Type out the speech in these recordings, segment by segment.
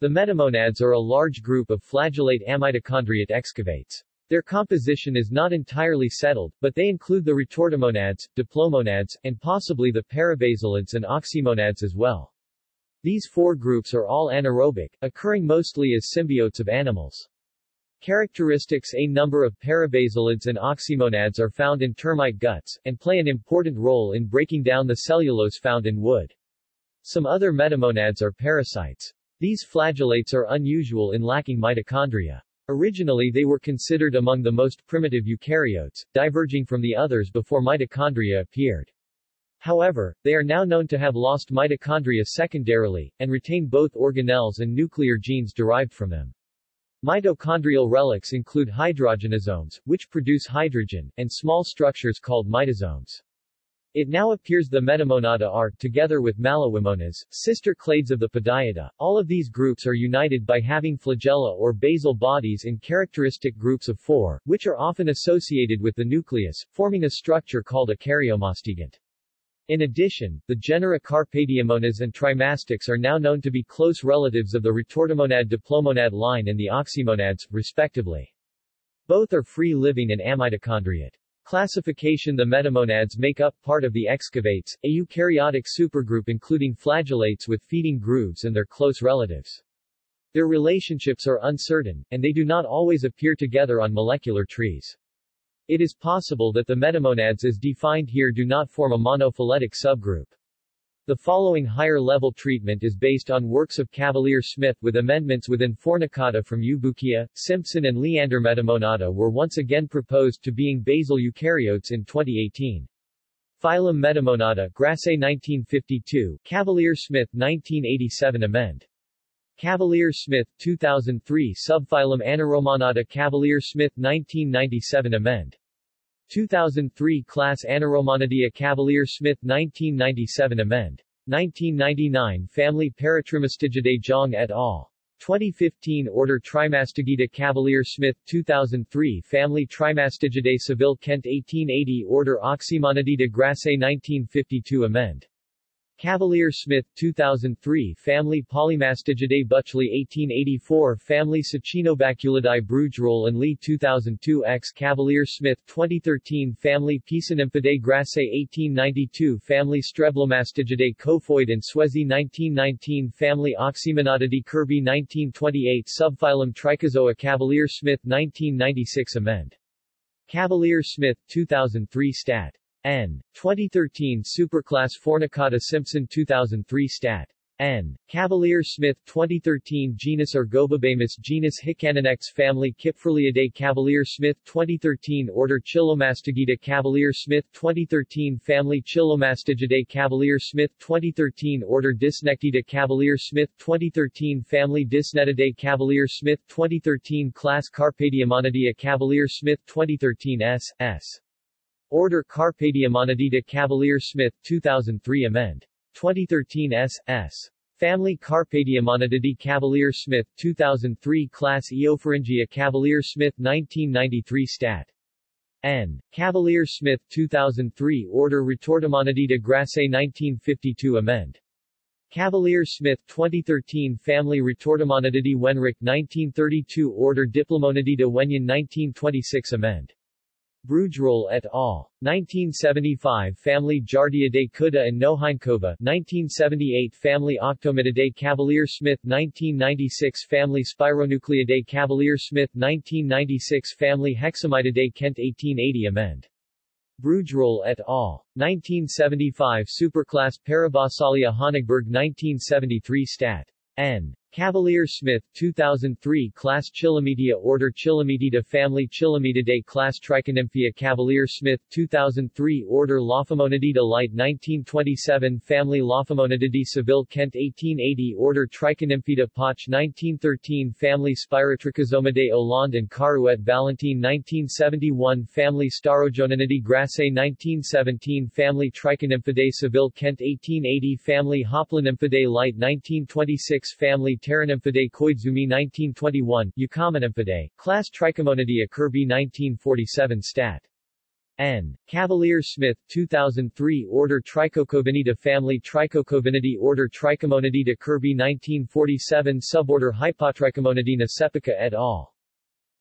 The metamonads are a large group of flagellate amitochondriate excavates. Their composition is not entirely settled, but they include the retortimonads, diplomonads, and possibly the parabasalids and oxymonads as well. These four groups are all anaerobic, occurring mostly as symbiotes of animals. Characteristics A number of parabasalids and oxymonads are found in termite guts, and play an important role in breaking down the cellulose found in wood. Some other metamonads are parasites. These flagellates are unusual in lacking mitochondria. Originally they were considered among the most primitive eukaryotes, diverging from the others before mitochondria appeared. However, they are now known to have lost mitochondria secondarily, and retain both organelles and nuclear genes derived from them. Mitochondrial relics include hydrogenosomes, which produce hydrogen, and small structures called mitosomes. It now appears the Metamonada are, together with Malawimonas, sister clades of the Podiida. All of these groups are united by having flagella or basal bodies in characteristic groups of four, which are often associated with the nucleus, forming a structure called a karyomastigont. In addition, the genera Carpediomonas and Trimastix are now known to be close relatives of the retortimonad diplomonad line and the oxymonads, respectively. Both are free-living and amitochondriate. Classification The metamonads make up part of the excavates, a eukaryotic supergroup including flagellates with feeding grooves and their close relatives. Their relationships are uncertain, and they do not always appear together on molecular trees. It is possible that the metamonads as defined here do not form a monophyletic subgroup. The following higher-level treatment is based on works of Cavalier-Smith with amendments within Fornicata from Eubukia, Simpson and Leander Metamonada were once again proposed to being basal eukaryotes in 2018. Phylum Metamonada Grasse 1952, Cavalier-Smith 1987 amend. Cavalier-Smith 2003 Subphylum Anaeromonada Cavalier-Smith 1997 amend. 2003 Class Anaeromonidae Cavalier-Smith 1997 amend. 1999 Family Paratrimastigidae Zhang et al. 2015 Order Trimastigida Cavalier-Smith 2003 Family Trimastigidae Saville Kent 1880 Order Oxymonidae Grasse 1952 amend. Cavalier-Smith 2003 Family Polymastigidae Bütschli 1884 Family Saccinobaculidae Brugerolle and Lee 2002 X Cavalier-Smith 2013 Family Piscinymphidae Grasset 1892 Family Streblomastigidae Kofoid and Swezy 1919 Family Oxymonadidae Kirby 1928 Subphylum Trichozoa Cavalier-Smith 1996 Amend. Cavalier-Smith 2003 Stat. N. 2013 Superclass Fornicata Simpson 2003 Stat. N. Cavalier Smith 2013 Genus Argobabamus Genus Hicanonectes Family Cyprilidae Cavalier Smith 2013 Order Chilomastigida Cavalier Smith 2013 Family Chilomastigidae Cavalier Smith 2013 Order Dysnectida Cavalier Smith 2013 Family Dysnectidae Cavalier Smith 2013 Class Carpediomonidae Cavalier Smith 2013 S. S. Order Carpediomonadida Cavalier Smith 2003 Amend. 2013 S. S. Family Carpediomonadidae Cavalier Smith 2003 Class Eopharyngia Cavalier Smith 1993 Stat. N. Cavalier Smith 2003 Order Retortimonadida Grasse 1952 Amend. Cavalier Smith 2013 Family Retortimonadidae Wenrich 1932 Order Diplomonadida Wenyon 1926 Amend. Brugerolle et al. 1975 Family Giardiidae Kuda and Noheinkova 1978 Family Octomydidae Cavalier-Smith 1996 Family Spironucleidae Cavalier-Smith 1996 Family Hexamididae Kent 1880 Amend. Brugerolle et al. 1975 Superclass Parabasalia Honigberg 1973 Stat. N. Cavalier Smith 2003 Class Chilomedia Order Chilometida Family Chilometidae Class Trichonymphea Cavalier Smith 2003 Order Lophomonadida Light 1927 Family Lophomonadidae Saville Kent 1880 Order Trichonymphida Poche 1913 Family Spirotrichosomidae Hollande and Carouet Valentine 1971 Family Starojoninidae Grasset 1917 Family Trichonymphidae Saville Kent 1880 Family Hoplonymphidae Light 1926 Family Pteranymphidae Koizumi 1921, Eucomonymphidae, class Trichomonidae Kirby 1947 Stat. N. Cavalier Smith 2003 Order Trichocovenida Family Trichocovinidae Order Trichomonidida Kirby 1947 Suborder Hypotrichomonidina Čepička et al.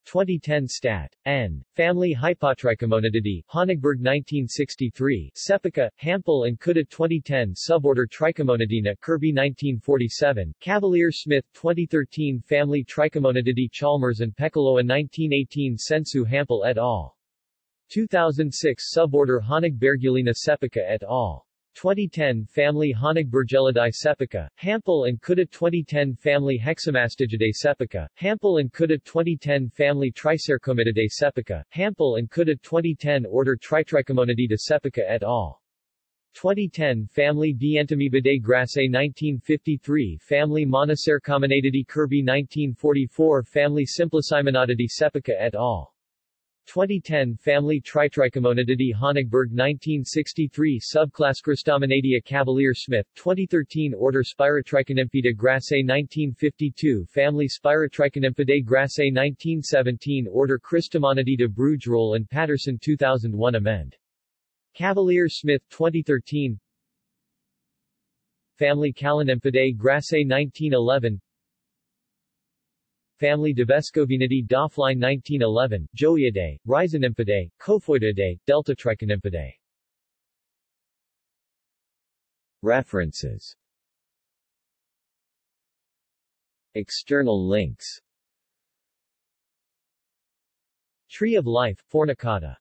2010 Stat. N. Family Hypotrichomonididae, Honigberg 1963, Čepička, Hampl and Kulda 2010 Suborder Trichomonidina, Kirby 1947, Cavalier Smith 2013 Family Trichomonididae Chalmers and Pekkola 1918 Sensu Hampl et al. 2006 Suborder Honigbergiellina Čepička et al. 2010 Family Honigbergiellidae Čepička, Hampl and Kulda 2010 Family Hexamastigidae Čepička, Hampl and Kulda 2010 Family Tricercomididae Čepička, Hampl and Kulda 2010 Order Tritrichomonidae Čepička et al. 2010 Family Dientamoebidae Grassé 1953 Family Monocercomonadidae Kirby 1944 Family Simplicimonadidae Čepička et al. 2010 Family Tritrichomonidae Honigberg 1963 Subclass Cristomonadia Cavalier Smith 2013 Order Spirotrichonymphidae Grassé 1952 Family Spirotrichonymphidae Grassé 1917 Order Cristamonadida Brugerolle and Patterson 2001 Amend. Cavalier Smith 2013 Family Callinymphidae Grassé 1911 family Devescovinidae Doflein 1911, Joiidae, Rhizonymphidae, Cophoididae, Deltatrichonymphidae. References. External links. Tree of Life, Fornicata